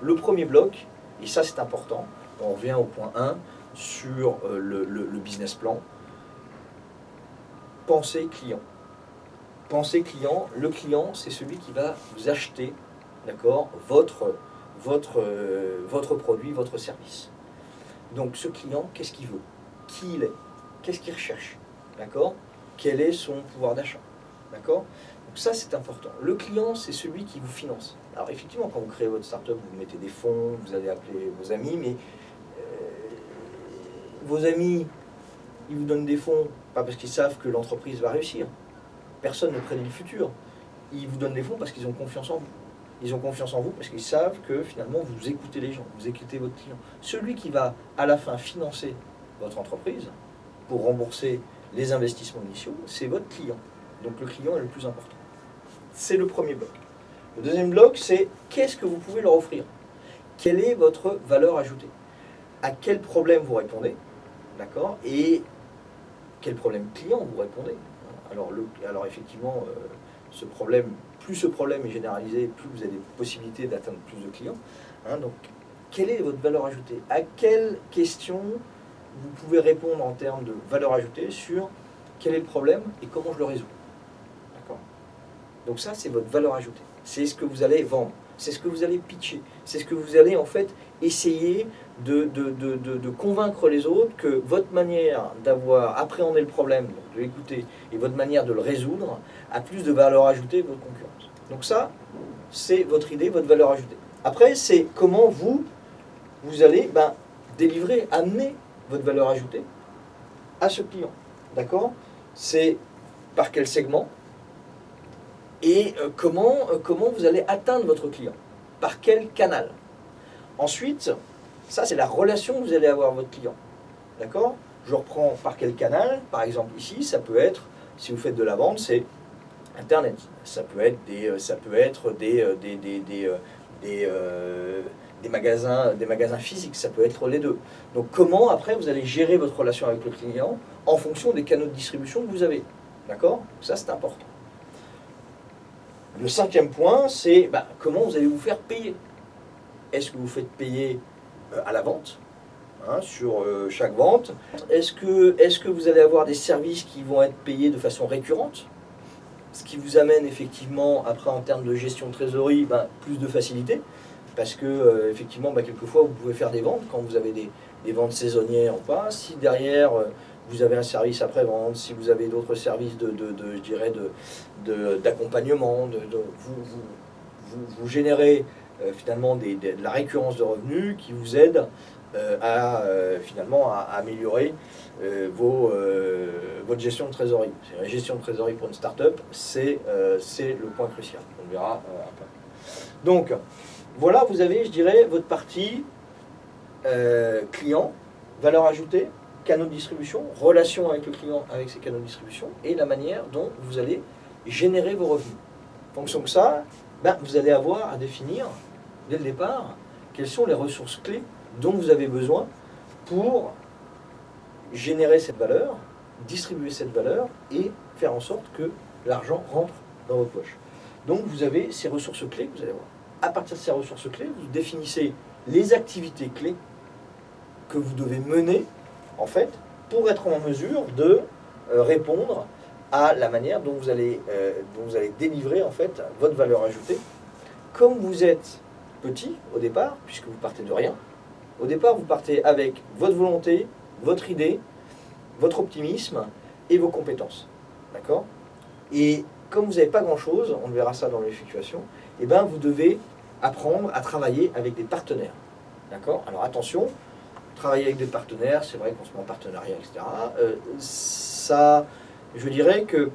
le premier bloc, et ça c'est important, on revient au point 1 sur euh, le, business plan, pensée client. Pensée client, le client c'est celui qui va vous acheter d'accord, votre, votre, euh, votre produit, votre service. Donc ce client, qu'est-ce qu'il veut? Qui il est? Qu'est-ce qu'il recherche? D'accord? Quel est son pouvoir d'achat? D'accord? Donc ça, c'est important. Le client, c'est celui qui vous finance. Alors effectivement, quand vous créez votre startup, vous mettez des fonds, vous allez appeler vos amis, mais euh, vos amis, ils vous donnent des fonds, pas parce qu'ils savent que l'entreprise va réussir. Personne ne prédit le futur. Ils vous donnent des fonds parce qu'ils ont confiance en vous. Ils ont confiance en vous parce qu'ils savent que finalement vous écoutez les gens, vous écoutez votre client. Celui qui va à la fin financer votre entreprise pour rembourser les investissements initiaux, c'est votre client. Donc le client est le plus important. C'est le premier bloc. Le deuxième bloc, c'est qu'est-ce que vous pouvez leur offrir? Quelle est votre valeur ajoutée? À quel problème vous répondez? D'accord? Et quel problème client vous répondez? Alors, alors effectivement, euh, ce problème, plus ce problème est généralisé, plus vous avez des possibilités d'atteindre plus de clients. Hein. donc, quelle est votre valeur ajoutée? À quelle question vous pouvez répondre en termes de valeur ajoutée sur quel est le problème et comment je le résous? Donc ça, c'est votre valeur ajoutée. C'est ce que vous allez vendre, c'est ce que vous allez pitcher, c'est ce que vous allez en fait essayer de, de, convaincre les autres que votre manière d'avoir appréhendé le problème, de l'écouter, et votre manière de le résoudre, a plus de valeur ajoutée que votre concurrence. Donc ça, c'est votre idée, votre valeur ajoutée. Après, c'est comment vous, vous allez ben, délivrer, amener votre valeur ajoutée à ce client. D'accord? C'est par quel segment? Et euh, comment, euh, comment vous allez atteindre votre client? Par quel canal? Ensuite, ça, c'est la relation que vous allez avoir avec votre client. D'accord? Je reprends par quel canal? Par exemple, ici, ça peut être, si vous faites de la vente, c'est Internet. Ça peut être des, euh, ça peut être des, des, des, des, des, magasins, des magasins physiques. Ça peut être les deux. Donc, comment, après, vous allez gérer votre relation avec le client en fonction des canaux de distribution que vous avez? D'accord? Ça, c'est important. Le cinquième point, c'est bah, comment vous allez vous faire payer? Est-ce que vous faites payer euh, à la vente, hein, sur euh, chaque vente? Est-ce que, vous allez avoir des services qui vont être payés de façon récurrente? Ce qui vous amène effectivement, après en termes de gestion de trésorerie, ben, plus de facilité. Parce que, euh, effectivement, ben, quelquefois, vous pouvez faire des ventes quand vous avez des, ventes saisonnières ou pas. Si derrière, vous avez un service après-vente, si vous avez d'autres services de, de, je dirais, d'accompagnement, de, vous, vous générez euh, finalement de la récurrence de revenus qui vous aide euh, à euh, finalement à, améliorer vos, votre gestion de trésorerie. La gestion de trésorerie pour une start-up, c'est le point crucial. On verra après. Donc, voilà, vous avez, je dirais, votre partie client, valeur ajoutée, canaux de distribution, relation avec le client, avec ses canaux de distribution, et la manière dont vous allez générer vos revenus. En fonction de ça, ben, vous allez avoir à définir dès le départ, quelles sont les ressources clés dont vous avez besoin pour générer cette valeur, distribuer cette valeur et faire en sorte que l'argent rentre dans votre poche. Donc vous avez ces ressources clés que vous allez avoir. À partir de ces ressources clés, vous définissez les activités clés que vous devez mener en fait pour être en mesure de euh, répondre à la manière dont vous allez, euh, dont vous allez délivrer en fait votre valeur ajoutée. Comme vous êtes petit au départ, puisque vous partez de rien. Au départ, vous partez avec votre volonté, votre idée, votre optimisme et vos compétences. D'accord? Et comme vous n'avez pas grand-chose, on verra ça dans l'effectuation, et eh ben vous devez apprendre à travailler avec des partenaires. D'accord? Alors attention, travailler avec des partenaires, c'est vrai qu'on se met en partenariat, etc. Euh, ça, je dirais que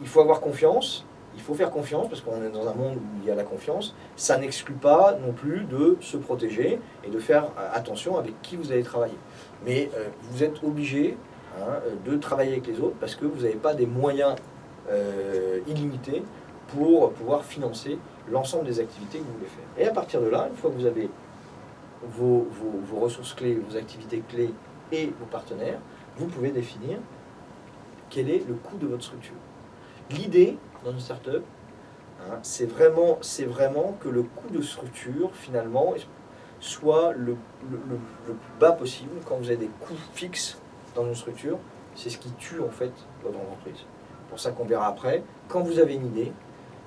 il faut avoir confiance, il faut faire confiance parce qu'on est dans un monde où il y a la confiance. Ça n'exclut pas non plus de se protéger et de faire euh, attention avec qui vous allez travailler. Mais euh, vous êtes obligé hein, de travailler avec les autres parce que vous n'avez pas des moyens illimités pour pouvoir financer l'ensemble des activités que vous voulez faire. Et à partir de là, une fois que vous avez vos, ressources clés, vos activités clés et vos partenaires, vous pouvez définir quel est le coût de votre structure. L'idée, dans une startup, Hein, c'est vraiment, vraiment que le coût de structure, finalement, soit le, plus bas possible. Quand vous avez des coûts fixes dans une structure, c'est ce qui tue en fait votre entreprise. Pour ça qu'on verra après. Quand vous avez une idée,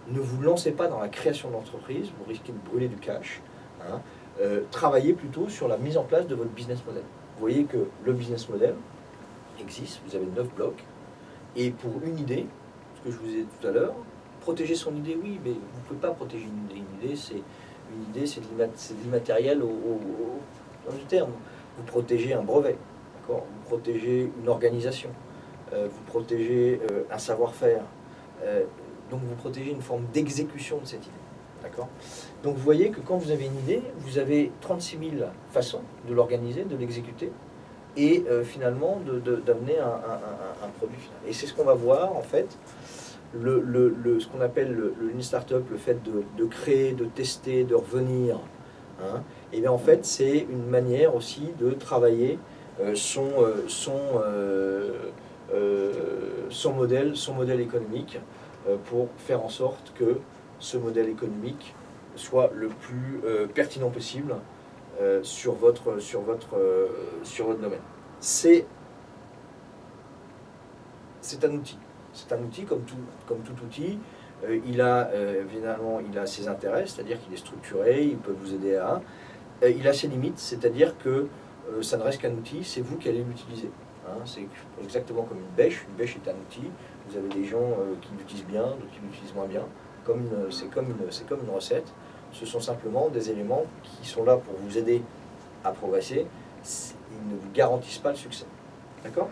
ne vous lancez pas dans la création d'entreprise, vous risquez de brûler du cash. Hein. Euh, travaillez plutôt sur la mise en place de votre business model. Vous voyez que le business model existe, vous avez neuf blocs, et pour une idée, ce que je vous ai dit tout à l'heure, protéger son idée, oui, mais vous ne pouvez pas protéger une idée. Une idée, c'est une idée, c'est de l'immatériel au, dans le terme. Vous protégez un brevet, vous protégez une organisation, euh, vous protégez euh, un savoir-faire, euh, donc vous protégez une forme d'exécution de cette idée. D'accord Donc vous voyez que quand vous avez une idée, vous avez 36 000 façons de l'organiser, de l'exécuter, et finalement d'amener un, produit. Et c'est ce qu'on va voir en fait le, ce qu'on appelle le, Lean Startup, le fait de, créer, de tester, de revenir, hein, et bien en fait c'est une manière aussi de travailler euh, euh, euh, son, modèle, son modèle économique pour faire en sorte que ce modèle économique soit le plus pertinent possible sur, votre, sur, votre, sur votre domaine. C'est un outil. C'est un outil comme tout, comme tout outil. Euh, il a euh, évidemment il a ses intérêts, c'est-à-dire qu'il est structuré, il peut vous aider à... Euh, il a ses limites, c'est-à-dire que ça ne reste qu'un outil, c'est vous qui allez l'utiliser. Hein. c'est exactement comme une bêche. Une bêche est un outil. Vous avez des gens qui l'utilisent bien, d'autres qui l'utilisent moins bien. C'est comme, une, comme une recette. Ce sont simplement des éléments qui sont là pour vous aider à progresser. Ils ne vous garantissent pas le succès. D'accord?